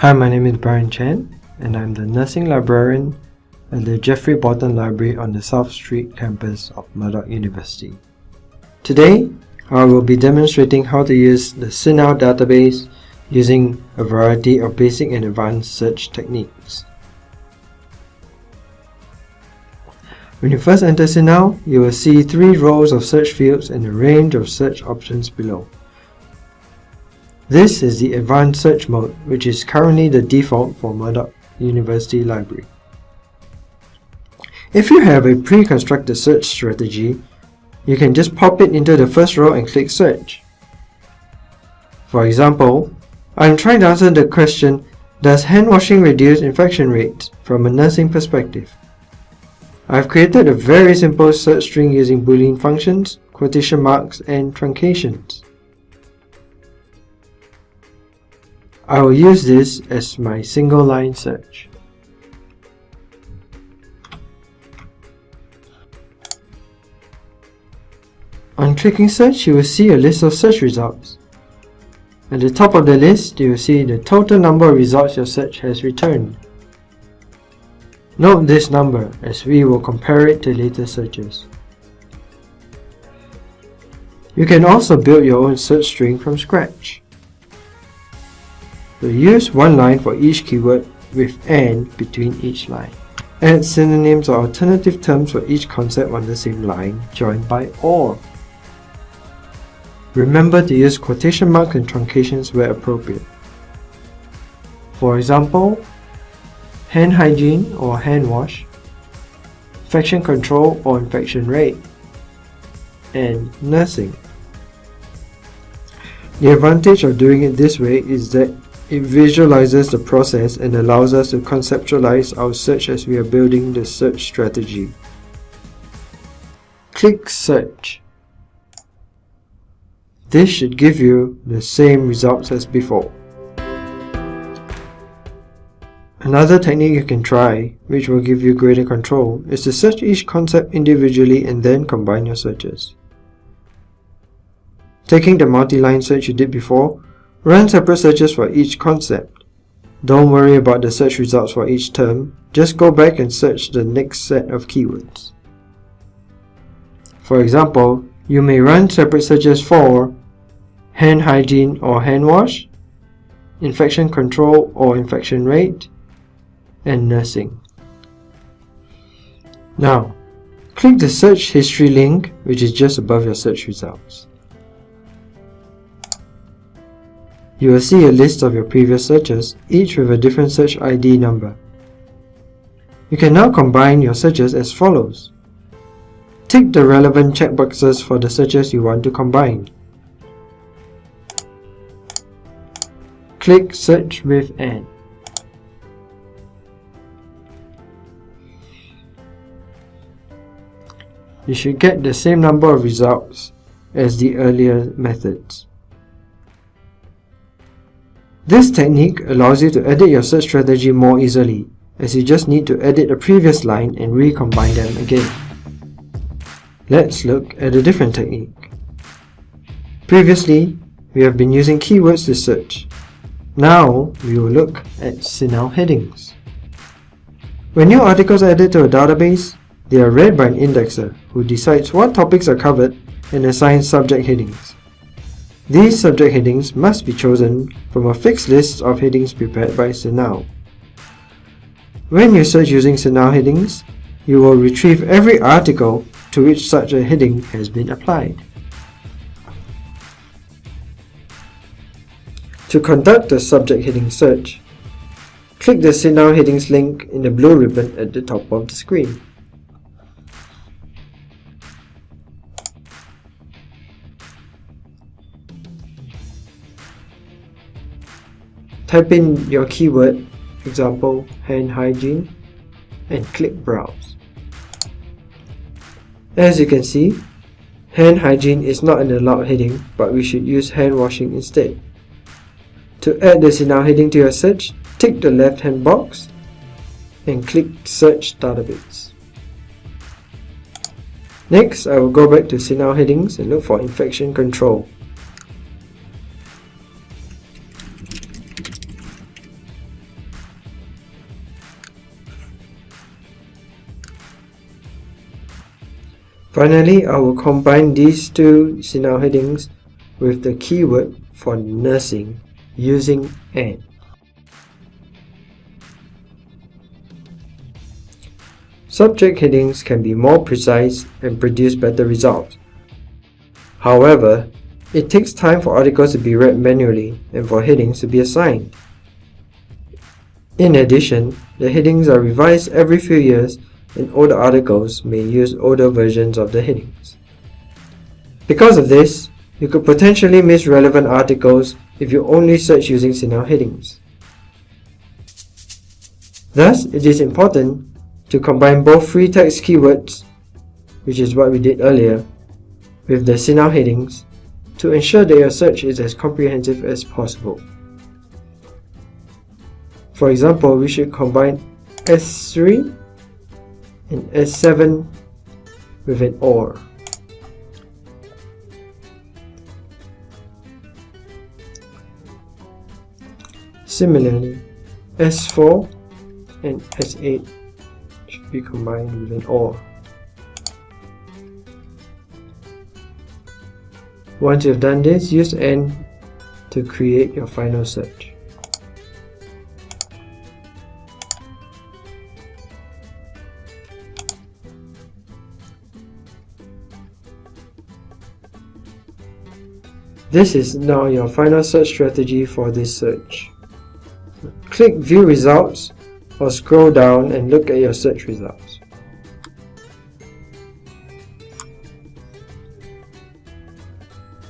Hi, my name is Brian Chen, and I'm the nursing librarian at the Geoffrey Bolton Library on the South Street campus of Murdoch University. Today, I will be demonstrating how to use the CINAHL database using a variety of basic and advanced search techniques. When you first enter CINAHL, you will see three rows of search fields and a range of search options below. This is the Advanced Search mode, which is currently the default for Murdoch University Library. If you have a pre-constructed search strategy, you can just pop it into the first row and click Search. For example, I'm trying to answer the question, does hand washing reduce infection rates from a nursing perspective? I've created a very simple search string using boolean functions, quotation marks, and truncations. I will use this as my single line search. On clicking search, you will see a list of search results. At the top of the list, you will see the total number of results your search has returned. Note this number as we will compare it to later searches. You can also build your own search string from scratch. So use one line for each keyword with AND between each line. Add synonyms or alternative terms for each concept on the same line, joined by OR. Remember to use quotation marks and truncations where appropriate. For example, hand hygiene or hand wash, infection control or infection rate, and nursing. The advantage of doing it this way is that it visualizes the process and allows us to conceptualize our search as we are building the search strategy. Click Search. This should give you the same results as before. Another technique you can try, which will give you greater control, is to search each concept individually and then combine your searches. Taking the multi-line search you did before, run separate searches for each concept. Don't worry about the search results for each term, just go back and search the next set of keywords. For example, you may run separate searches for hand hygiene or hand wash, infection control or infection rate, and nursing. Now, click the search history link which is just above your search results. You will see a list of your previous searches, each with a different search ID number. You can now combine your searches as follows. Tick the relevant checkboxes for the searches you want to combine. Click Search with AND. you should get the same number of results as the earlier methods. This technique allows you to edit your search strategy more easily, as you just need to edit a previous line and recombine them again. Let's look at a different technique. Previously, we have been using keywords to search. Now, we will look at CINAHL headings. When new articles are added to a database, they are read by an indexer who decides what topics are covered and assigns subject headings. These subject headings must be chosen from a fixed list of headings prepared by CINAHL. When you search using CINAHL headings, you will retrieve every article to which such a heading has been applied. To conduct a subject heading search, click the CINAHL headings link in the blue ribbon at the top of the screen. Type in your keyword, example hand hygiene, and click browse. As you can see, hand hygiene is not an allowed heading, but we should use hand washing instead. To add the CINAHL heading to your search, tick the left hand box and click Search Database. Next, I will go back to CINAHL headings and look for infection control. Finally, I will combine these two CINAHL headings with the keyword for nursing using AND. Subject headings can be more precise and produce better results. However, it takes time for articles to be read manually and for headings to be assigned. In addition, the headings are revised every few years and older articles may use older versions of the headings. Because of this, you could potentially miss relevant articles if you only search using CINAHL headings. Thus, it is important to combine both free text keywords, which is what we did earlier, with the CINAHL headings to ensure that your search is as comprehensive as possible. For example, we should combine S3 and S7 with an OR. Similarly, S4 and S8 should be combined with an OR. Once you've done this, use AND to create your final search. This is now your final search strategy for this search. Click View Results or scroll down and look at your search results.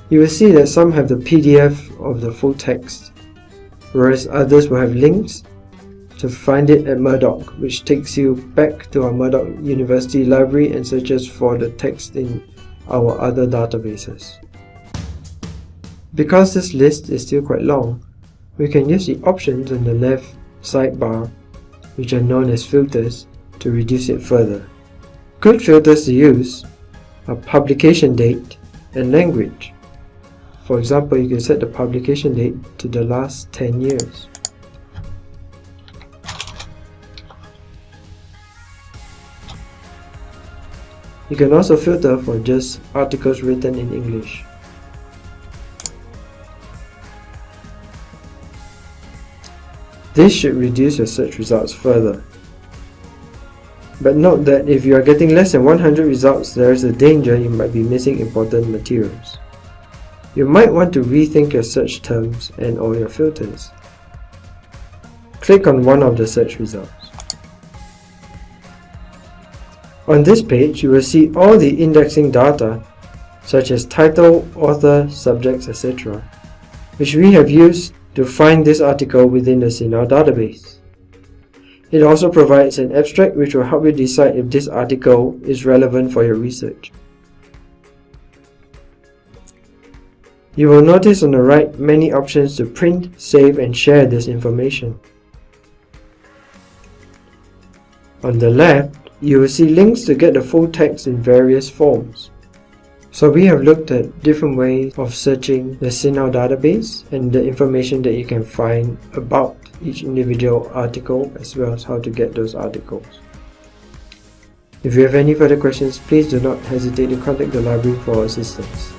You will see that some have the PDF of the full text, whereas others will have links to find it at Murdoch, which takes you back to our Murdoch University library and searches for the text in our other databases. Because this list is still quite long, we can use the options on the left sidebar, which are known as filters, to reduce it further. Good filters to use are publication date and language. For example, you can set the publication date to the last 10 years. You can also filter for just articles written in English. This should reduce your search results further. But note that if you are getting less than 100 results, there is a danger you might be missing important materials. You might want to rethink your search terms and or your filters. Click on one of the search results. On this page, you will see all the indexing data, such as title, author, subjects, etc., which we have used to find this article within the CINAHL database. It also provides an abstract which will help you decide if this article is relevant for your research. You will notice on the right many options to print, save and share this information. On the left, you will see links to get the full text in various forms. So we have looked at different ways of searching the CINAHL database and the information that you can find about each individual article as well as how to get those articles. If you have any further questions, please do not hesitate to contact the library for assistance.